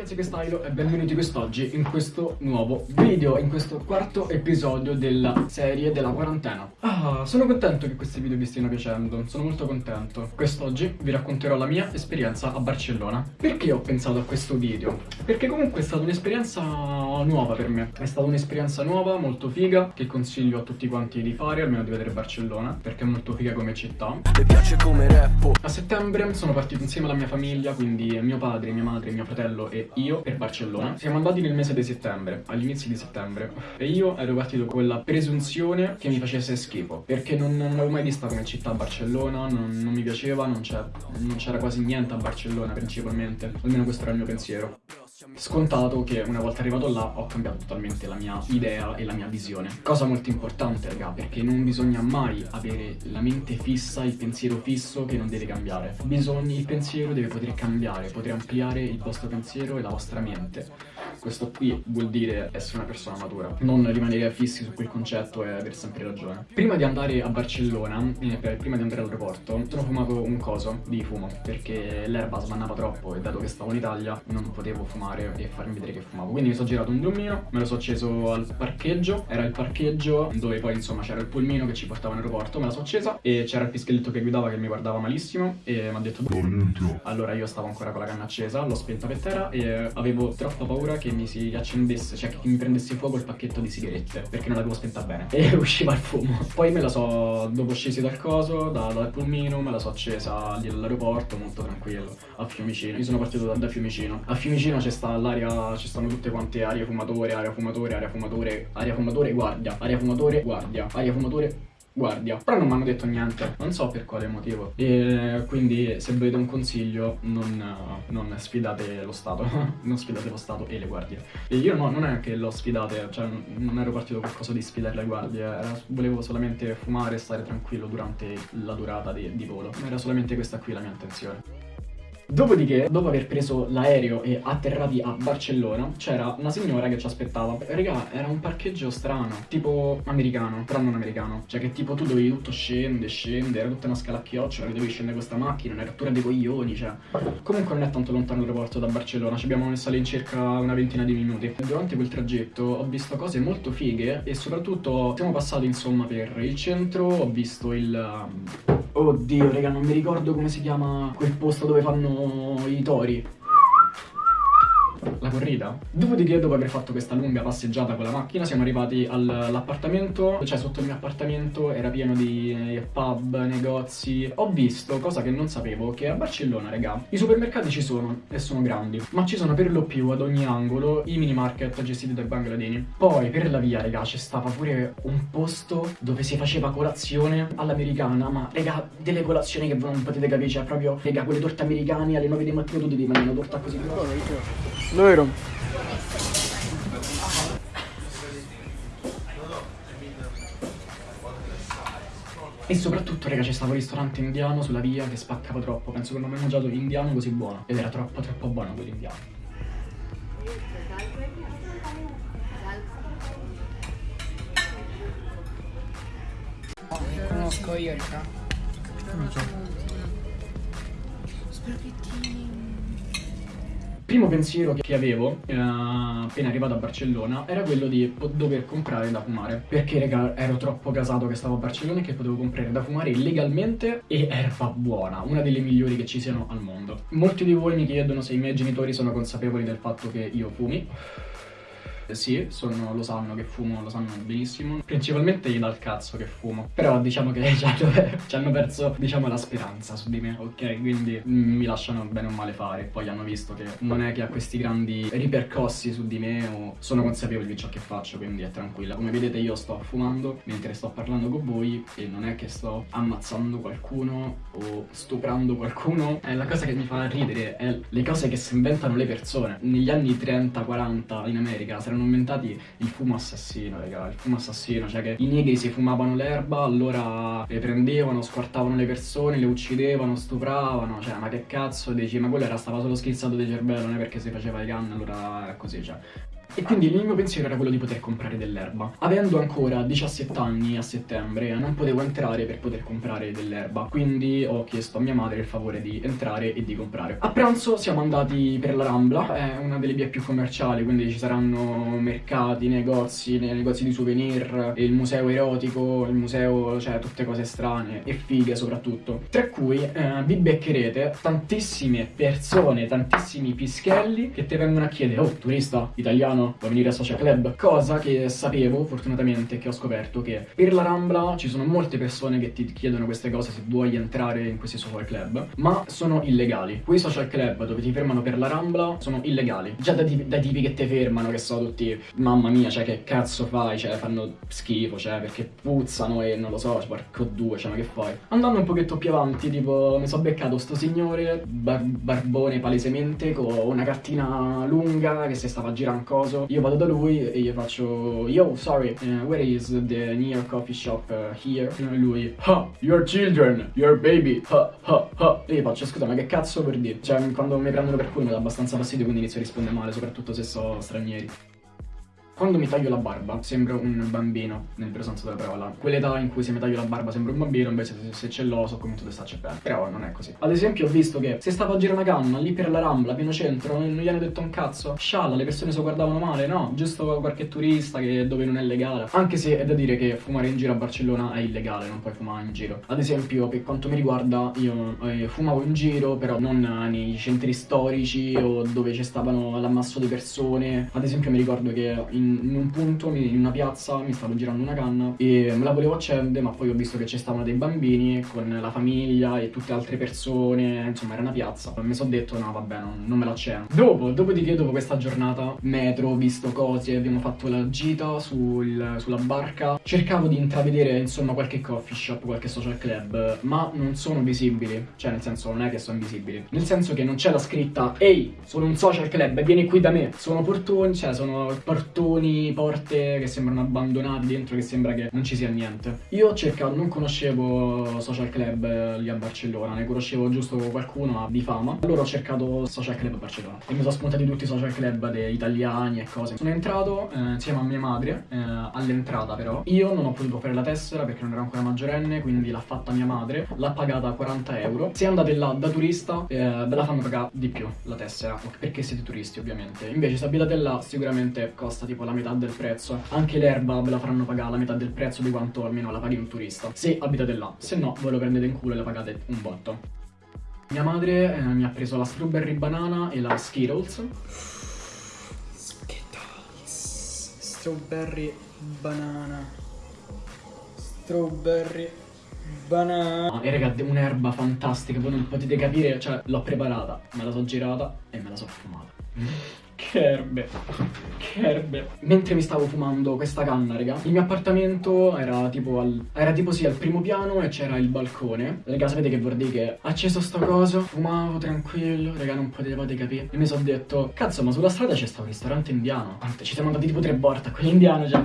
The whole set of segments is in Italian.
ragazzi che stylo e benvenuti quest'oggi in questo nuovo video, in questo quarto episodio della serie della quarantena. Ah, sono contento che questi video vi stiano piacendo, sono molto contento. Quest'oggi vi racconterò la mia esperienza a Barcellona. Perché ho pensato a questo video? Perché comunque è stata un'esperienza nuova per me. È stata un'esperienza nuova, molto figa, che consiglio a tutti quanti di fare, almeno di vedere Barcellona Perché è molto figa come città. Mi piace come rap A settembre sono partito insieme alla mia famiglia, quindi mio padre, mia madre, mio fratello e io per Barcellona. Siamo andati nel mese di settembre, all'inizio di settembre, e io ero partito con la presunzione che mi facesse schifo, perché non, non avevo mai vista come città Barcellona, non, non mi piaceva, non c'era quasi niente a Barcellona principalmente, almeno questo era il mio pensiero. Scontato che una volta arrivato là ho cambiato totalmente la mia idea e la mia visione. Cosa molto importante raga perché non bisogna mai avere la mente fissa, il pensiero fisso che non deve cambiare. Bisogna, il pensiero deve poter cambiare, poter ampliare il vostro pensiero e la vostra mente. Questo qui vuol dire essere una persona matura, non rimanere fissi su quel concetto e aver sempre ragione. Prima di andare a Barcellona, eh, prima di andare all'aeroporto, sono fumato un coso di fumo, perché l'erba smannava troppo e dato che stavo in Italia non potevo fumare e farmi vedere che fumavo. Quindi mi sono girato un drummino, me lo sono acceso al parcheggio, era il parcheggio dove poi insomma c'era il pulmino che ci portava in aeroporto, me la sono accesa e c'era il pischelletto che guidava che mi guardava malissimo e mi ha detto allora io stavo ancora con la canna accesa, l'ho spenta per terra e avevo troppa paura che mi si accendesse, cioè che mi prendesse fuoco il pacchetto di sigarette, perché non l'avevo spenta bene. E usciva il fumo. Poi me la so, dopo scesi dal coso, da, dal pulmino, me la so accesa lì all'aeroporto, molto tranquillo, a Fiumicino. Io sono partito da, da Fiumicino. A Fiumicino c'è sta l'aria, ci stanno tutte quante aria fumatore, aria fumatore, aria fumatore, aria fumatore, guardia, aria fumatore, guardia, aria fumatore, guardia. Però non mi hanno detto niente, non so per quale motivo. E quindi se volete un consiglio non, non sfidate lo Stato Non sfidate lo Stato e le guardie. E io no, non è che lo sfidate, cioè non ero partito qualcosa di sfidare le guardie era, Volevo solamente fumare e stare tranquillo durante la durata di, di volo. Era solamente questa qui la mia intenzione Dopodiché, dopo aver preso l'aereo e atterrati a Barcellona, c'era una signora che ci aspettava. Raga, era un parcheggio strano, tipo americano, però non americano. Cioè che tipo tu dovevi tutto scende, scende, era tutta una scala a chiocciola, che dovevi scendere questa macchina, una rottura dei coglioni, cioè. Comunque non è tanto lontano l'aeroporto da Barcellona, ci abbiamo messo all'incirca una ventina di minuti. Durante quel tragitto ho visto cose molto fighe e soprattutto siamo passati insomma per il centro, ho visto il... Oddio, raga, non mi ricordo come si chiama quel posto dove fanno i tori la corrida. Dopodiché, dopo aver fatto questa lunga passeggiata con la macchina, siamo arrivati all'appartamento, cioè sotto il mio appartamento era pieno di eh, pub, negozi. Ho visto, cosa che non sapevo, che a Barcellona, raga, i supermercati ci sono e sono grandi, ma ci sono per lo più ad ogni angolo i mini market gestiti dai bangladini. Poi per la via, raga, c'è stava pure un posto dove si faceva colazione all'americana, ma raga, delle colazioni che voi non potete capire, cioè proprio, raga, quelle torte americane alle 9 di mattina tu devi mangiare una torta così. Vero? E soprattutto, raga, c'è stato un ristorante indiano sulla via che spaccava troppo. Penso che non ho mai mangiato indiano così buono. Ed era troppo, troppo buono quell'indiano. Conosco io, raga. Non so. Spaghettini primo pensiero che avevo eh, appena arrivato a Barcellona era quello di dover comprare da fumare. Perché raga ero troppo casato che stavo a Barcellona e che potevo comprare da fumare legalmente e erba buona una delle migliori che ci siano al mondo. Molti di voi mi chiedono se i miei genitori sono consapevoli del fatto che io fumi sì, sono, lo sanno che fumo, lo sanno benissimo. Principalmente dà il cazzo che fumo. Però diciamo che ci hanno perso, diciamo, la speranza su di me, ok? Quindi mi lasciano bene o male fare. Poi hanno visto che non è che ha questi grandi ripercossi su di me o sono consapevoli di ciò che faccio, quindi è tranquilla. Come vedete io sto fumando mentre sto parlando con voi e non è che sto ammazzando qualcuno o stuprando qualcuno. È la cosa che mi fa ridere, è le cose che si inventano le persone. Negli anni 30-40 in America saranno erano inventati il fumo assassino, raga, il fumo assassino, cioè che i negri si fumavano l'erba, allora le prendevano, squartavano le persone, le uccidevano, stupravano, cioè ma che cazzo dici, ma quello era stava solo schizzato di cervello, non è perché si faceva le canne, allora è così, cioè E quindi il mio pensiero era quello di poter comprare dell'erba. Avendo ancora 17 anni a settembre, non potevo entrare per poter comprare dell'erba. Quindi ho chiesto a mia madre il favore di entrare e di comprare. A pranzo siamo andati per la Rambla, è una delle vie più commerciali, quindi ci saranno mercati, negozi, negozi di souvenir, il museo erotico, il museo, cioè tutte cose strane e fighe soprattutto. Tra cui eh, vi beccherete tantissime persone, tantissimi pischelli che ti vengono a chiedere Oh, turista italiano, vuoi venire a Social Club? Cosa che sapevo, fortunatamente, che ho scoperto che per la Rambla ci sono molte persone che ti chiedono queste cose se vuoi entrare in questi social club, ma sono illegali. Quei social club dove ti fermano per la Rambla sono illegali. Già dai, dai tipi che ti fermano, che sono tutti, mamma mia, cioè che cazzo fai? Cioè fanno schifo, cioè perché puzzano e non lo so, porco due, cioè ma che fai? Andando un pochetto più avanti, tipo, mi sono beccato sto signore, bar barbone palesemente, con una cartina lunga che si stava a girare un coso. Io vado da lui e gli faccio, yo, sorry, uh, where is the near coffee shop uh, here? E lui, ha, your children, your baby, ha, ha, ha. E io faccio, scusa, ma che cazzo per dire? Cioè, quando mi prendono per culo mi dà abbastanza fastidio, quindi inizio a rispondere male, soprattutto se so stranieri. Quando mi taglio la barba sembro un bambino, nel vero senso della parola. Quell'età in cui se mi taglio la barba sembro un bambino, invece se, se ce l'ho so come tu starci bene. Però non è così. Ad esempio ho visto che se stavo a girare una canna lì per la Rambla, pieno centro, non gli hanno detto un cazzo. Scialla, le persone si guardavano male, no? Giusto qualche turista che dove non è legale. Anche se è da dire che fumare in giro a Barcellona è illegale, non puoi fumare in giro. Ad esempio, per quanto mi riguarda, io eh, fumavo in giro, però non nei centri storici o dove ci stavano l'ammasso di persone. Ad esempio mi ricordo che in, in un punto in una piazza mi stavo girando una canna e me la volevo accendere ma poi ho visto che ci stavano dei bambini con la famiglia e tutte altre persone, insomma era una piazza. Mi sono detto no vabbè non, non me la accendo. Dopo, dopodiché dopo questa giornata, metro, visto cose, abbiamo fatto la gita sul, sulla barca, cercavo di intravedere insomma qualche coffee shop, qualche social club, ma non sono visibili, cioè nel senso non è che sono invisibili, nel senso che non c'è la scritta ehi sono un social club, vieni qui da me, sono portoni, cioè sono portoni, porte che sembrano abbandonate dentro, che sembra che non ci sia niente. Io ho cercato, non conoscevo social club eh, lì a Barcellona, ne conoscevo giusto qualcuno di fama. Allora ho cercato social club a Barcellona e mi sono spuntati tutti i social club italiani e cose. Sono entrato eh, insieme a mia madre, eh, all'entrata però. Io non ho potuto fare la tessera perché non ero ancora maggiorenne, quindi l'ha fatta mia madre, l'ha pagata 40 euro. Se andate là da turista, eh, ve la fanno pagare di più la tessera, perché siete turisti ovviamente. Invece se abitate là sicuramente costa tipo la metà del prezzo. Anche l'erba ve la faranno pagare la metà del prezzo di quanto almeno la paghi un turista. Se abitate là, se no ve lo prendete in culo e la pagate un botto. Mia madre eh, mi ha preso la strawberry banana e la Skittles. Skittles. Strawberry banana. Strawberry banana. Ah, e raga, un'erba fantastica, voi non potete capire, cioè l'ho preparata, me la so girata e me la so fumata. Che erbe, che erbe. Mentre mi stavo fumando questa canna, raga, il mio appartamento era tipo al, era tipo sì al primo piano e c'era il balcone. Raga, sapete che vuol dire che acceso sto coso, fumavo tranquillo, raga, non potevate capire. E mi sono detto, cazzo, ma sulla strada c'è sta un ristorante indiano. Ci siamo andati tipo tre volte a quell'indiano, cioè,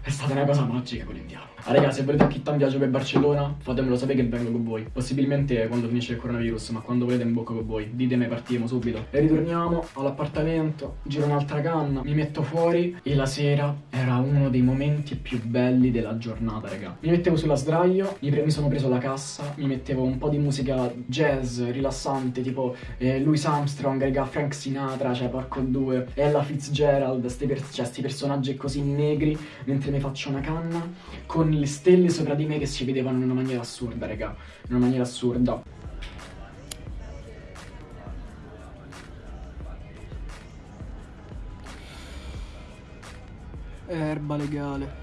è stata una cosa magica quell'indiano. Ah, raga, se volete chi un viaggio per Barcellona, fatemelo sapere che vengo con voi. Possibilmente quando finisce il coronavirus, ma quando volete in bocca con voi. Ditemi, partiamo subito. E ritorniamo all'appartamento, giro un'altra canna, mi metto fuori e la sera era uno dei momenti più belli della giornata, raga. Mi mettevo sulla sdraio, mi, mi sono preso la cassa, mi mettevo un po' di musica jazz rilassante, tipo eh, Louis Armstrong, raga, Frank Sinatra, cioè porco due, Ella Fitzgerald, sti, per cioè, sti personaggi così negri, mentre mi faccio una canna con le stelle sopra di me che si vedevano in una maniera assurda, raga. In una maniera assurda. Erba legale.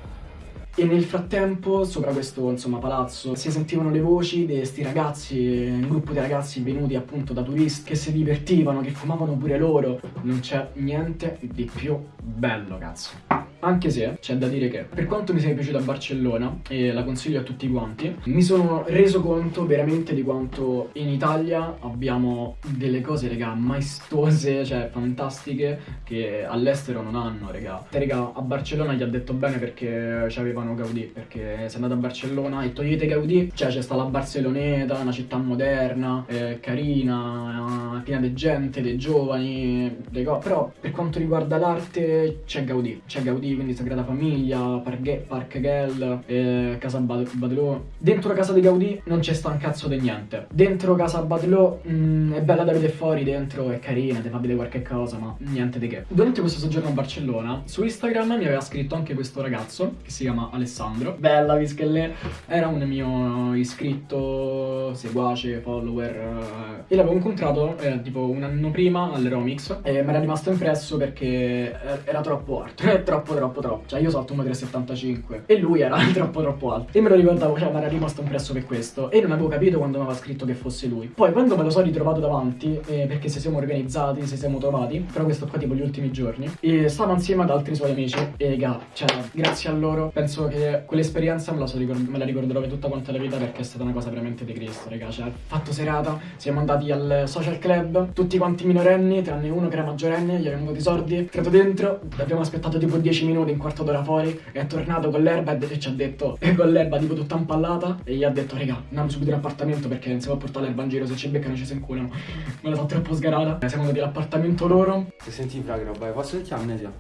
E nel frattempo, sopra questo insomma, palazzo, si sentivano le voci di questi ragazzi, un gruppo di ragazzi venuti appunto da turisti, che si divertivano, che fumavano pure loro. Non c'è niente di più bello, cazzo. Anche se c'è da dire che per quanto mi sia piaciuta Barcellona e la consiglio a tutti quanti, mi sono reso conto veramente di quanto in Italia abbiamo delle cose, raga, maestose, cioè fantastiche, che all'estero non hanno, raga. Te, raga, a Barcellona gli ha detto bene perché c'avevano Gaudì, perché sei andato a Barcellona e togliete Gaudì, cioè c'è sta la Barceloneta, una città moderna, eh, carina, piena di gente, dei giovani, dei però per quanto riguarda l'arte c'è Gaudì, c'è Gaudì, quindi Sagrada Famiglia, Parque, Parc Gel, eh, Casa Badelò. Dentro casa di Gaudì non c'è sta un cazzo di niente. Dentro casa Badelò mm, è bella da vedere fuori, dentro è carina, ti fa vedere qualche cosa, ma niente di che. Durante questo soggiorno a Barcellona, su Instagram mi aveva scritto anche questo ragazzo, che si chiama Alessandro. Bella, Vischelle, era un mio iscritto, seguace, follower, eh, e l'avevo incontrato eh, tipo un anno prima all'Eromix e mi era rimasto impresso perché era troppo alto, troppo troppo troppo, cioè io salto 1,75 e lui era troppo troppo alto. E me lo ricordavo, cioè mi era rimasto impresso per questo. E non avevo capito quando mi aveva scritto che fosse lui. Poi quando me lo sono ritrovato davanti, eh, perché se siamo organizzati, se siamo trovati, però questo qua tipo gli ultimi giorni, e stavo insieme ad altri suoi amici e raga, cioè grazie a loro penso che quell'esperienza me la, so me la ricorderò per tutta quanta la vita perché è stata una cosa veramente di Cristo, raga, cioè fatto serata, siamo andati al social club, tutti quanti minorenni, tranne uno che era maggiorenne, gli abbiamo dato i soldi, entrato dentro, abbiamo aspettato tipo 10 minuti, un quarto d'ora fuori, è tornato con l'erba e ci ha detto, e con l'erba tipo tutta impallata, e gli ha detto, raga, andiamo subito in appartamento perché non si può portare l'erba in giro, se ci beccano ci si inculano. Me la so troppo sgarata. Siamo andati all'appartamento loro. Se senti fra roba, posso sentire amnesia?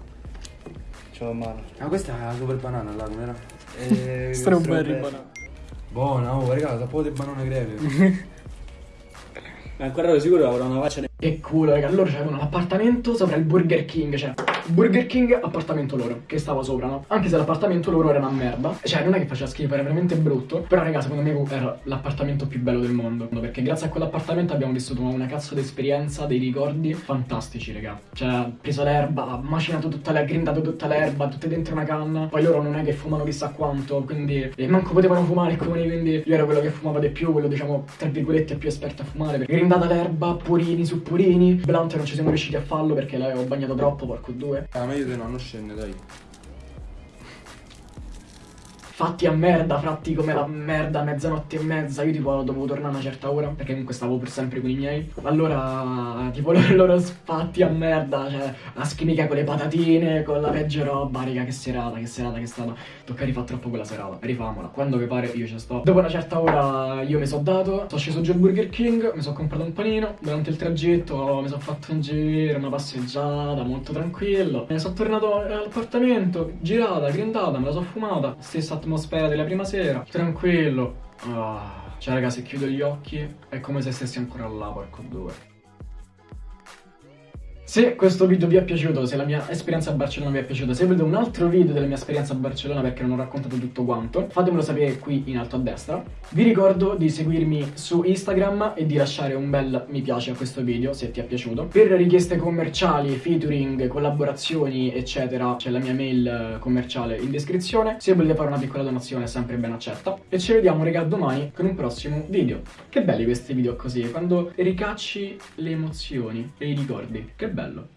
Ce l'ho a mano. Ah, questa è la super banana là, com'era? Eh, Strawberry banana. Buona, oh, raga, sapevo di banane greve. Ma ancora ero sicuro che avrà una faccia Che culo, raga. Loro c'avevano l'appartamento sopra il Burger King, cioè Burger King, appartamento loro, che stava sopra, no? Anche se l'appartamento loro era una merda. Cioè, non è che faceva schifo, era veramente brutto. Però, raga, secondo me era l'appartamento più bello del mondo. Perché grazie a quell'appartamento abbiamo vissuto una cazzo di esperienza, dei ricordi fantastici, raga. Cioè, preso l'erba, macinato tutta l'erba, grindato tutta l'erba, tutte dentro una canna. Poi loro non è che fumano chissà quanto, quindi e manco potevano fumare alcuni, quindi io ero quello che fumava di più, quello diciamo, tra virgolette, più esperto a fumare. Grindata l'erba, purini su purini. Blunt non ci siamo riusciti a farlo perché l'avevo bagnato troppo, porco due. Ah, meglio di no, non scende, dai. Fatti a merda, fratti come la merda, mezzanotte e mezza, io tipo dovevo tornare a una certa ora, perché comunque stavo per sempre con i miei. Allora, tipo loro, loro sfatti a merda, cioè la schimica con le patatine, con la peggio roba, raga, che serata, che serata che è stata. Tocca rifare troppo quella serata, rifamola, quando vi pare io ci sto. Dopo una certa ora io mi sono dato, sono sceso giù al Burger King, mi sono comprato un panino, durante il tragitto mi sono fatto un giro, una passeggiata, molto tranquillo. Sono tornato all'appartamento, girata, grindata, me la sono fumata, stessa atmosfera della prima sera, tranquillo. Ah, cioè raga, se chiudo gli occhi è come se stessi ancora là, porco due. Se questo video vi è piaciuto, se la mia esperienza a Barcellona vi è piaciuta, se volete un altro video della mia esperienza a Barcellona perché non ho raccontato tutto quanto, fatemelo sapere qui in alto a destra. Vi ricordo di seguirmi su Instagram e di lasciare un bel mi piace a questo video se ti è piaciuto. Per richieste commerciali, featuring, collaborazioni, eccetera, c'è la mia mail commerciale in descrizione. Se volete fare una piccola donazione è sempre ben accetta. E ci vediamo, raga, domani con un prossimo video. Che belli questi video così, quando ricacci le emozioni e i ricordi. Che bello bello.